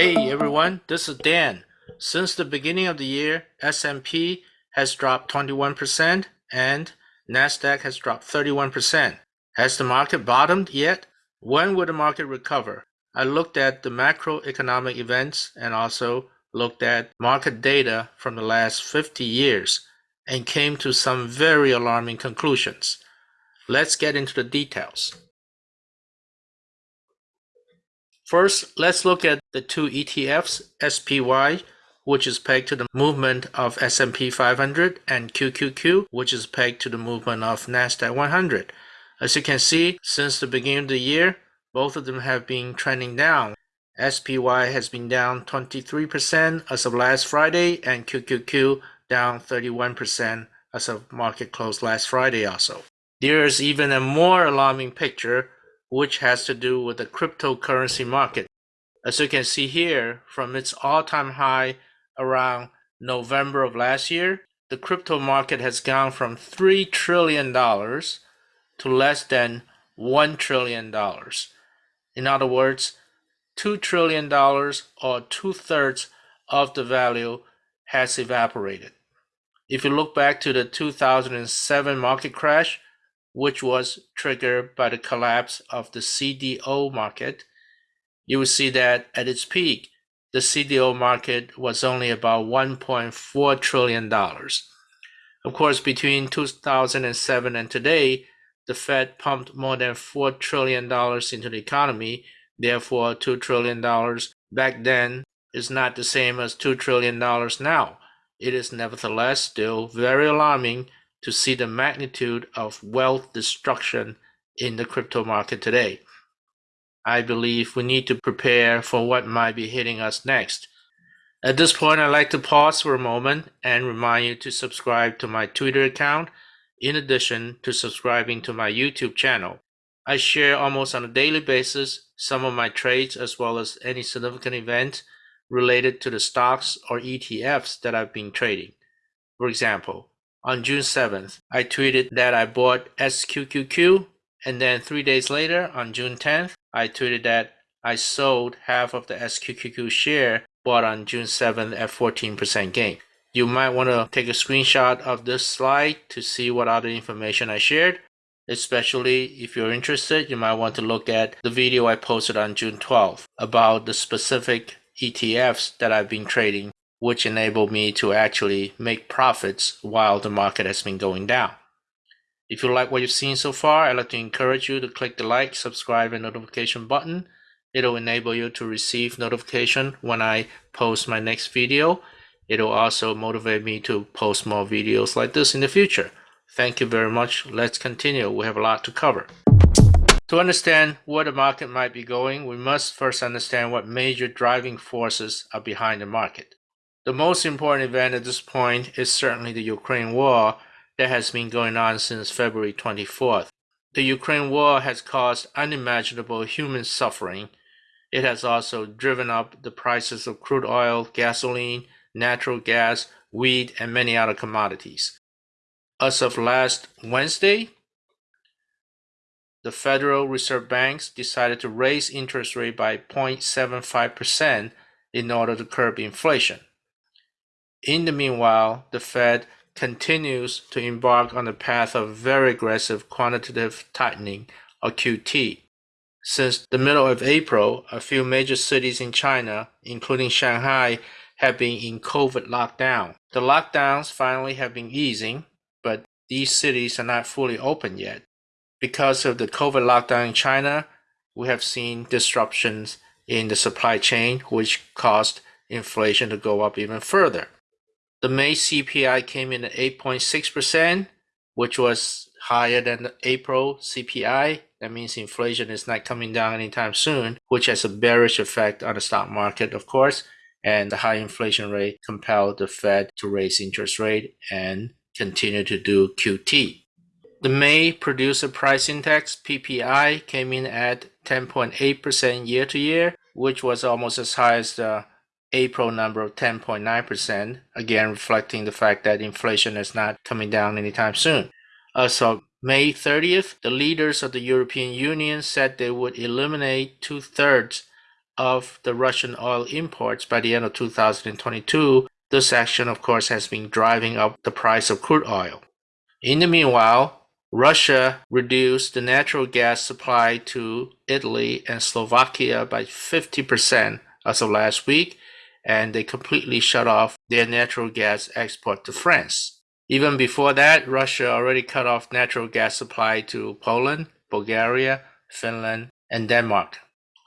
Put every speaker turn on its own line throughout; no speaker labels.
Hey everyone, this is Dan. Since the beginning of the year, S&P has dropped 21% and Nasdaq has dropped 31%. Has the market bottomed yet? When will the market recover? I looked at the macroeconomic events and also looked at market data from the last 50 years and came to some very alarming conclusions. Let's get into the details. First, let's look at the two ETFs, SPY, which is pegged to the movement of S&P 500, and QQQ, which is pegged to the movement of Nasdaq 100. As you can see, since the beginning of the year, both of them have been trending down. SPY has been down 23% as of last Friday, and QQQ down 31% as of market close last Friday also. There is even a more alarming picture which has to do with the cryptocurrency market. As you can see here, from its all-time high around November of last year, the crypto market has gone from $3 trillion to less than $1 trillion. In other words, $2 trillion or two-thirds of the value has evaporated. If you look back to the 2007 market crash, which was triggered by the collapse of the CDO market, you will see that at its peak, the CDO market was only about $1.4 trillion. Of course, between 2007 and today, the Fed pumped more than $4 trillion into the economy. Therefore, $2 trillion back then is not the same as $2 trillion now. It is nevertheless still very alarming to see the magnitude of wealth destruction in the crypto market today. I believe we need to prepare for what might be hitting us next. At this point, I'd like to pause for a moment and remind you to subscribe to my Twitter account in addition to subscribing to my YouTube channel. I share almost on a daily basis some of my trades as well as any significant event related to the stocks or ETFs that I've been trading. For example, on June 7th, I tweeted that I bought SQQQ, and then three days later, on June 10th, I tweeted that I sold half of the SQQQ share bought on June 7th at 14% gain. You might want to take a screenshot of this slide to see what other information I shared. Especially if you're interested, you might want to look at the video I posted on June 12th about the specific ETFs that I've been trading which enabled me to actually make profits while the market has been going down. If you like what you've seen so far, I'd like to encourage you to click the like, subscribe, and notification button. It'll enable you to receive notification when I post my next video. It'll also motivate me to post more videos like this in the future. Thank you very much. Let's continue. We have a lot to cover. To understand where the market might be going, we must first understand what major driving forces are behind the market. The most important event at this point is certainly the Ukraine war that has been going on since February 24th. The Ukraine war has caused unimaginable human suffering. It has also driven up the prices of crude oil, gasoline, natural gas, wheat, and many other commodities. As of last Wednesday, the Federal Reserve Banks decided to raise interest rate by 0.75% in order to curb inflation. In the meanwhile, the Fed continues to embark on the path of very aggressive quantitative tightening, or QT. Since the middle of April, a few major cities in China, including Shanghai, have been in COVID lockdown. The lockdowns finally have been easing, but these cities are not fully open yet. Because of the COVID lockdown in China, we have seen disruptions in the supply chain, which caused inflation to go up even further. The May CPI came in at 8.6%, which was higher than the April CPI. That means inflation is not coming down anytime soon, which has a bearish effect on the stock market, of course. And the high inflation rate compelled the Fed to raise interest rate and continue to do QT. The May Producer Price Index, PPI, came in at 10.8% year to year, which was almost as high as the April number of 10.9%, again reflecting the fact that inflation is not coming down anytime soon. As of May 30th, the leaders of the European Union said they would eliminate two thirds of the Russian oil imports by the end of 2022, this action, of course, has been driving up the price of crude oil. In the meanwhile, Russia reduced the natural gas supply to Italy and Slovakia by 50% as of last week, and they completely shut off their natural gas export to France. Even before that, Russia already cut off natural gas supply to Poland, Bulgaria, Finland, and Denmark.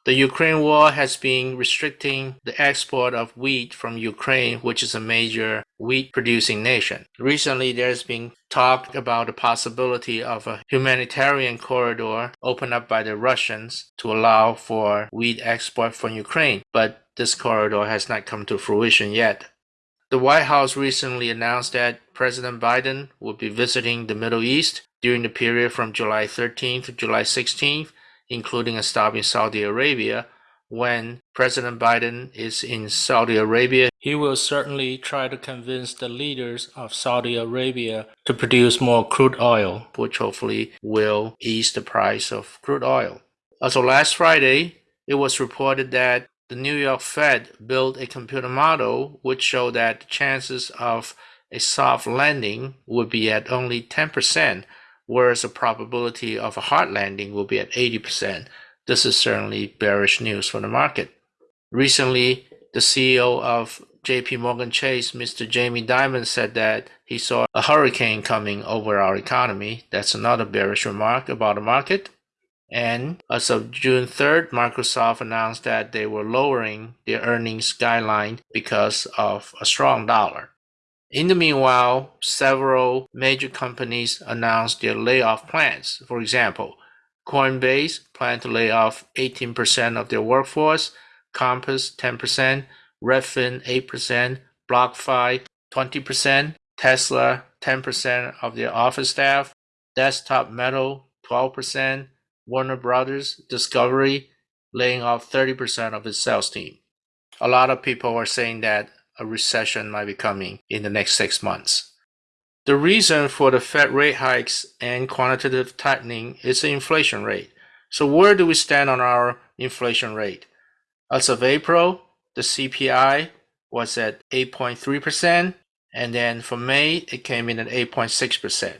The Ukraine war has been restricting the export of wheat from Ukraine, which is a major wheat producing nation. Recently, there's been talk about the possibility of a humanitarian corridor opened up by the Russians to allow for wheat export from Ukraine, but this corridor has not come to fruition yet. The White House recently announced that President Biden will be visiting the Middle East during the period from July 13th to July 16th including a stop in Saudi Arabia. When President Biden is in Saudi Arabia, he will certainly try to convince the leaders of Saudi Arabia to produce more crude oil, which hopefully will ease the price of crude oil. Also, last Friday, it was reported that the New York Fed built a computer model which showed that the chances of a soft landing would be at only 10% whereas the probability of a hard landing will be at 80%. This is certainly bearish news for the market. Recently, the CEO of JP Morgan Chase, Mr. Jamie Dimon, said that he saw a hurricane coming over our economy. That's another bearish remark about the market. And as of June 3rd, Microsoft announced that they were lowering their earnings guideline because of a strong dollar. In the meanwhile, several major companies announced their layoff plans. For example, Coinbase planned to lay off 18% of their workforce, Compass 10%, Redfin 8%, BlockFi 20%, Tesla 10% of their office staff, Desktop Metal 12%, Warner Brothers Discovery laying off 30% of its sales team. A lot of people are saying that a recession might be coming in the next six months. The reason for the Fed rate hikes and quantitative tightening is the inflation rate. So where do we stand on our inflation rate? As of April, the CPI was at 8.3%, and then for May, it came in at 8.6%.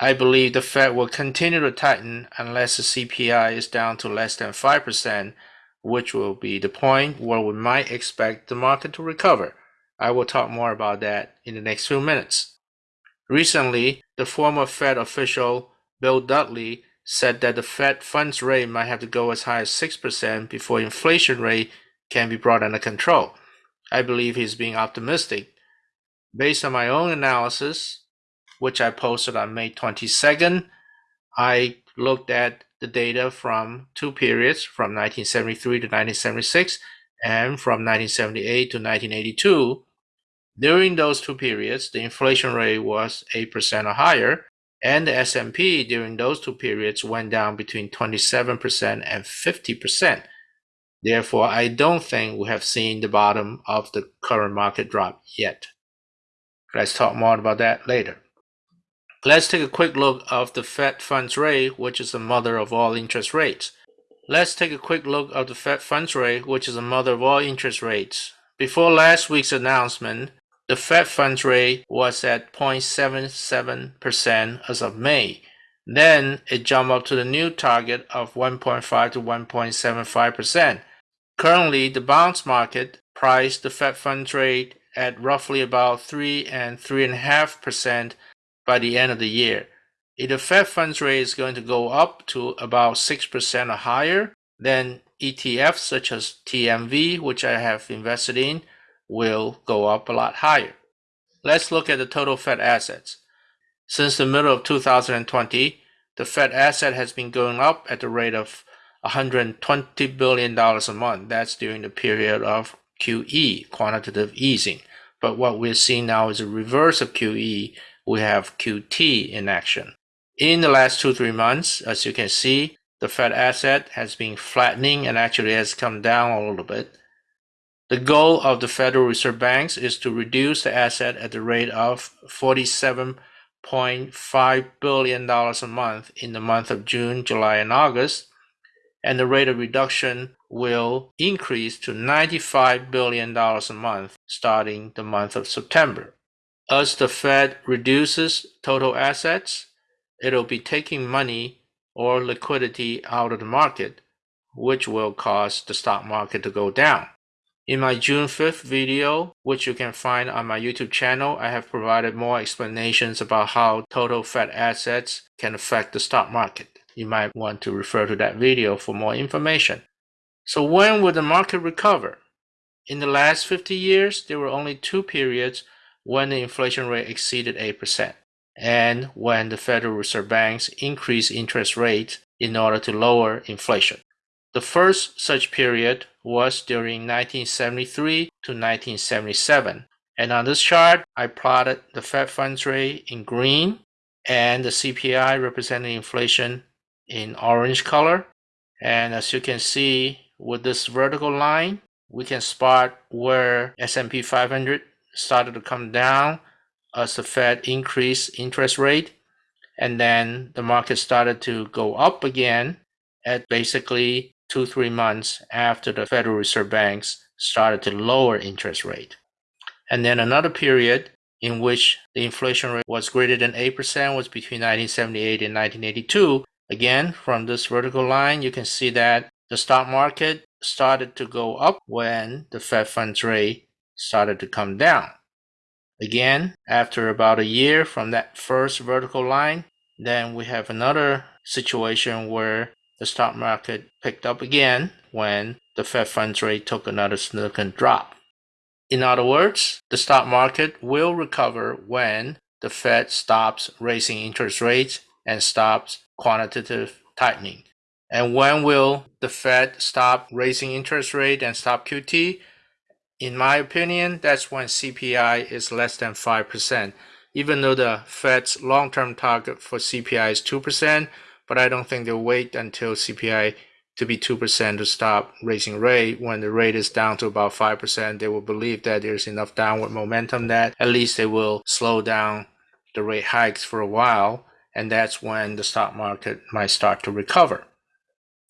I believe the Fed will continue to tighten unless the CPI is down to less than 5%, which will be the point where we might expect the market to recover. I will talk more about that in the next few minutes. Recently, the former Fed official Bill Dudley said that the Fed funds rate might have to go as high as 6% before inflation rate can be brought under control. I believe he's being optimistic. Based on my own analysis, which I posted on May 22nd, I looked at the data from two periods from 1973 to 1976 and from 1978 to 1982, during those two periods, the inflation rate was 8% or higher, and the S&P during those two periods went down between 27% and 50%. Therefore, I don't think we have seen the bottom of the current market drop yet. Let's talk more about that later. Let's take a quick look of the Fed funds rate, which is the mother of all interest rates. Let's take a quick look of the Fed funds rate, which is the mother of all interest rates. Before last week's announcement, the Fed funds rate was at 0.77% as of May. Then it jumped up to the new target of 1.5 to 1.75%. Currently, the bonds market priced the Fed funds rate at roughly about 3 and 3.5% by the end of the year. If the Fed funds rate is going to go up to about 6% or higher, then ETFs such as TMV, which I have invested in, will go up a lot higher. Let's look at the total Fed assets. Since the middle of 2020, the Fed asset has been going up at the rate of $120 billion a month. That's during the period of QE, quantitative easing. But what we're seeing now is a reverse of QE. We have QT in action. In the last two, three months, as you can see, the Fed asset has been flattening and actually has come down a little bit. The goal of the Federal Reserve Banks is to reduce the asset at the rate of $47.5 billion a month in the month of June, July, and August, and the rate of reduction will increase to $95 billion a month starting the month of September. As the Fed reduces total assets, it'll be taking money or liquidity out of the market, which will cause the stock market to go down. In my June 5th video, which you can find on my YouTube channel, I have provided more explanations about how total Fed assets can affect the stock market. You might want to refer to that video for more information. So when will the market recover? In the last 50 years, there were only two periods when the inflation rate exceeded 8% and when the Federal Reserve Banks increased interest rates in order to lower inflation. The first such period was during 1973 to 1977. And on this chart, I plotted the Fed funds rate in green and the CPI representing inflation in orange color. And as you can see with this vertical line, we can spot where S&P 500 started to come down as the Fed increased interest rate. And then the market started to go up again at basically two, three months after the Federal Reserve Banks started to lower interest rate. And then another period in which the inflation rate was greater than 8% was between 1978 and 1982. Again, from this vertical line, you can see that the stock market started to go up when the Fed funds rate started to come down. Again, after about a year from that first vertical line, then we have another situation where the stock market picked up again when the Fed funds rate took another significant drop. In other words, the stock market will recover when the Fed stops raising interest rates and stops quantitative tightening. And when will the Fed stop raising interest rate and stop QT? In my opinion, that's when CPI is less than 5%. Even though the Fed's long-term target for CPI is 2%, but I don't think they'll wait until CPI to be 2% to stop raising rate. When the rate is down to about 5%, they will believe that there's enough downward momentum that at least they will slow down the rate hikes for a while. And that's when the stock market might start to recover.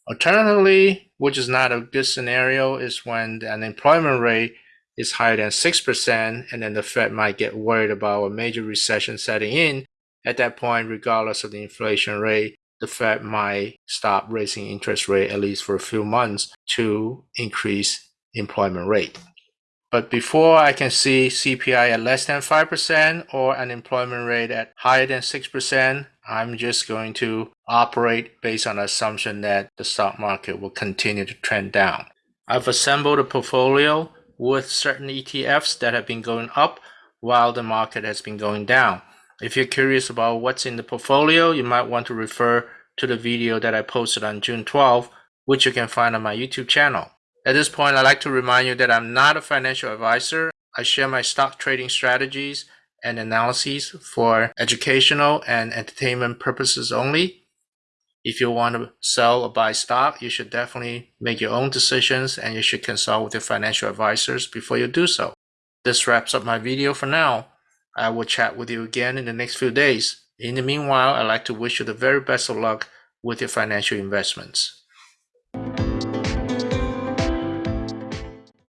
Alternatively, which is not a good scenario, is when the unemployment rate is higher than 6%, and then the Fed might get worried about a major recession setting in. At that point, regardless of the inflation rate, the Fed might stop raising interest rate at least for a few months to increase employment rate. But before I can see CPI at less than 5% or unemployment rate at higher than 6%, I'm just going to operate based on the assumption that the stock market will continue to trend down. I've assembled a portfolio with certain ETFs that have been going up while the market has been going down. If you're curious about what's in the portfolio, you might want to refer to the video that I posted on June 12, which you can find on my YouTube channel. At this point, I'd like to remind you that I'm not a financial advisor. I share my stock trading strategies and analyses for educational and entertainment purposes only. If you want to sell or buy stock, you should definitely make your own decisions and you should consult with your financial advisors before you do so. This wraps up my video for now. I will chat with you again in the next few days. In the meanwhile, I'd like to wish you the very best of luck with your financial investments.